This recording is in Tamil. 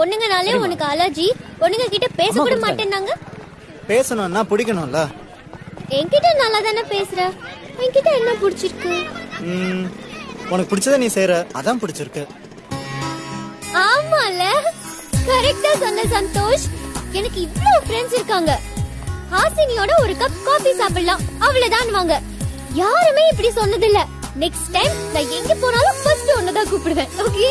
பொண்ணுங்கனாலே உனக்கு அலர்ஜி. பொண்ணுங்க கிட்ட பேச கூட மாட்டேன்னாங்க. பேசணும்னா பிடிக்கணும்ல? என்கிட்ட நல்லா தானே பேசுற? என்கிட்ட என்ன பிடிச்சிருக்கு? ம், உனக்கு பிடிச்சத நீ செய்யற அதான் பிடிச்சிருக்கு. ஆமால. கரெக்டா சொன்ன சந்தோஷ். எனக்கு இவ்ளோ ஃப்ரெண்ட்ஸ் இருக்காங்க. ஹாசினியோட ஒரு கப் காபி சாப்பிடலாம். அவ்வளவுதான் வாங்க யாருமே இப்படி சொன்னதில்ல. நெக்ஸ்ட் டைம் நான் எங்க போனாலும் ஃபர்ஸ்ட் ஒன்னு தான் கூப்பிடுவேன். ஓகே